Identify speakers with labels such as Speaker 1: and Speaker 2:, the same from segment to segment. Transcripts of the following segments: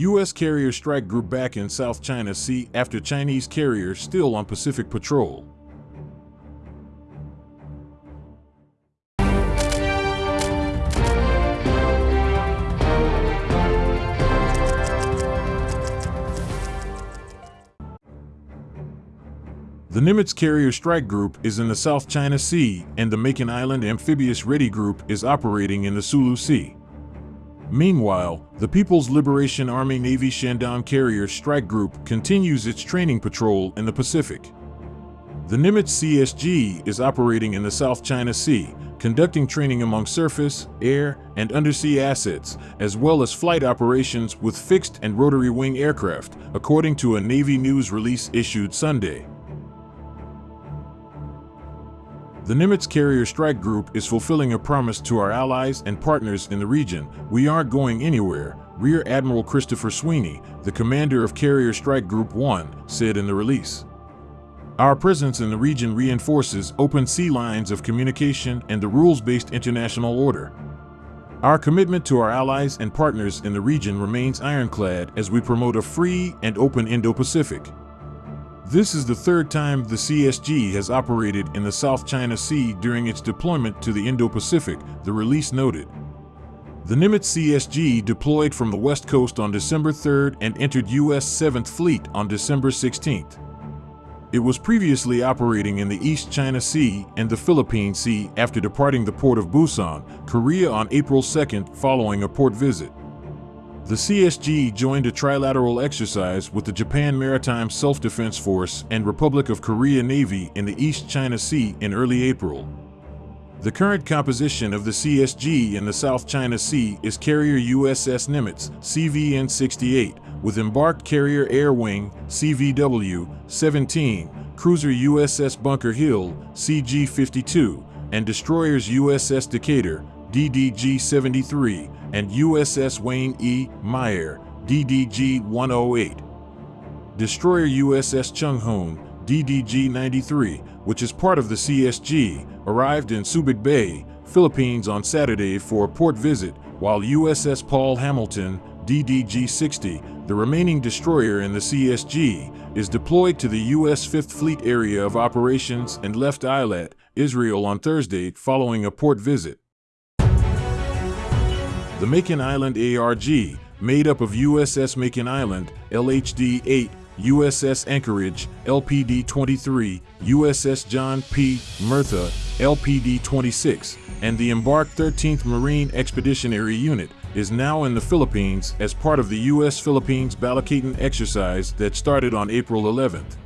Speaker 1: U.S. carrier strike group back in South China Sea after Chinese carrier still on Pacific patrol. The Nimitz Carrier Strike Group is in the South China Sea, and the Makin Island Amphibious Ready Group is operating in the Sulu Sea. Meanwhile, the People's Liberation Army Navy Shandong Carrier Strike Group continues its training patrol in the Pacific. The Nimitz CSG is operating in the South China Sea, conducting training among surface, air, and undersea assets, as well as flight operations with fixed and rotary wing aircraft, according to a Navy news release issued Sunday. The Nimitz Carrier Strike Group is fulfilling a promise to our allies and partners in the region. We aren't going anywhere, Rear Admiral Christopher Sweeney, the commander of Carrier Strike Group 1, said in the release. Our presence in the region reinforces open sea lines of communication and the rules-based international order. Our commitment to our allies and partners in the region remains ironclad as we promote a free and open Indo-Pacific. This is the third time the CSG has operated in the South China Sea during its deployment to the Indo-Pacific, the release noted. The Nimitz CSG deployed from the West Coast on December 3rd and entered U.S. 7th Fleet on December 16th. It was previously operating in the East China Sea and the Philippine Sea after departing the port of Busan, Korea on April 2nd following a port visit. The CSG joined a trilateral exercise with the Japan Maritime Self-Defense Force and Republic of Korea Navy in the East China Sea in early April. The current composition of the CSG in the South China Sea is carrier USS Nimitz, CVN-68, with embarked carrier Air Wing, CVW-17, cruiser USS Bunker Hill, CG-52, and destroyers USS Decatur, DDG-73, and USS Wayne E. Meyer, DDG 108. Destroyer USS Chung Hoon, DDG 93, which is part of the CSG, arrived in Subic Bay, Philippines on Saturday for a port visit, while USS Paul Hamilton, DDG 60, the remaining destroyer in the CSG, is deployed to the U.S. Fifth Fleet area of operations and left Eilat, Israel on Thursday following a port visit. The Makin Island ARG, made up of USS Makin Island, LHD-8, USS Anchorage, LPD-23, USS John P. Murtha, LPD-26, and the embarked 13th Marine Expeditionary Unit, is now in the Philippines as part of the U.S.-Philippines Balikatan exercise that started on April 11th.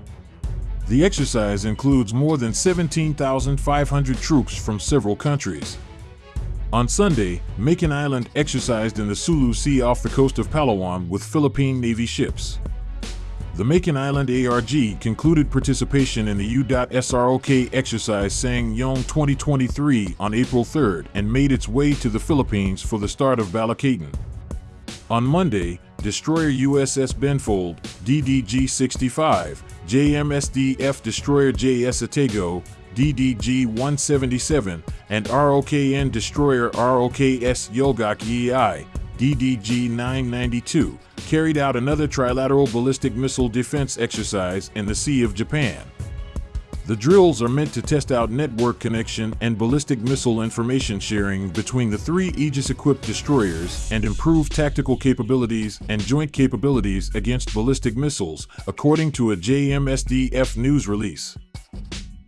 Speaker 1: The exercise includes more than 17,500 troops from several countries. On Sunday, Makin Island exercised in the Sulu Sea off the coast of Palawan with Philippine Navy ships. The Makin Island ARG concluded participation in the U.SROK exercise SsangYong 2023 on April 3rd and made its way to the Philippines for the start of Balikatan. On Monday, destroyer USS Benfold, DDG-65, JMSDF destroyer JS Atago, DDG-177, and ROKN destroyer ROKS Yulgok Yi I, DDG-992, carried out another trilateral ballistic missile defense exercise in the Sea of Japan. The drills are meant to test out network connection and ballistic missile information sharing between the three Aegis-equipped destroyers and improve tactical capabilities and joint capabilities against ballistic missiles, according to a JMSDF news release.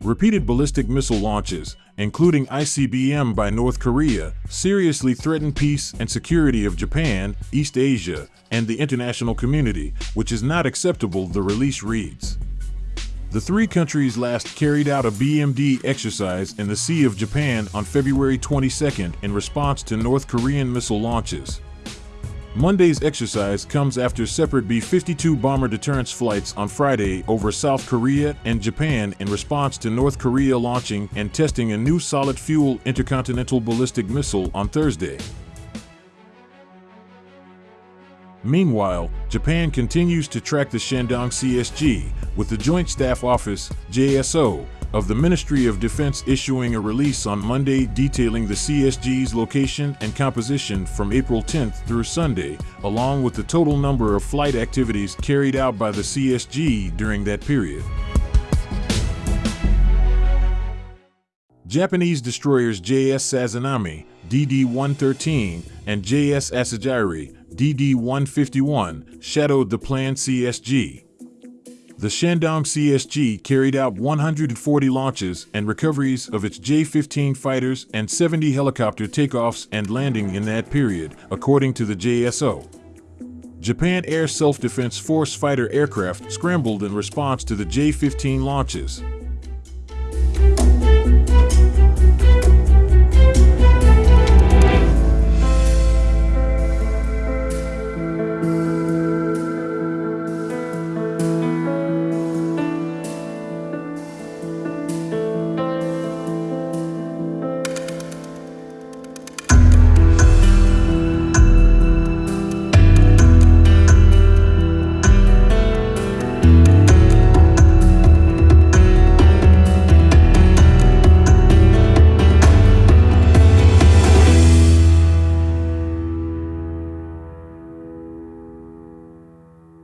Speaker 1: Repeated ballistic missile launches, including ICBM by North Korea, seriously threaten peace and security of Japan, East Asia, and the international community, which is not acceptable, the release reads. The three countries last carried out a BMD exercise in the Sea of Japan on February 22 in response to North Korean missile launches. Monday's exercise comes after separate B-52 bomber deterrence flights on Friday over South Korea and Japan in response to North Korea launching and testing a new solid-fuel intercontinental ballistic missile on Thursday. Meanwhile, Japan continues to track the Shandong CSG, with the Joint Staff Office, JSO, of the Ministry of Defense issuing a release on Monday detailing the CSG's location and composition from April 10th through Sunday, along with the total number of flight activities carried out by the CSG during that period. Japanese destroyers JS Sazanami, DD-113, and JS Asagiri, DD-151, shadowed the planned CSG. The Shandong CSG carried out 140 launches and recoveries of its J-15 fighters and 70 helicopter takeoffs and landing in that period, according to the JSO. Japan Air Self-Defense Force fighter aircraft scrambled in response to the J-15 launches.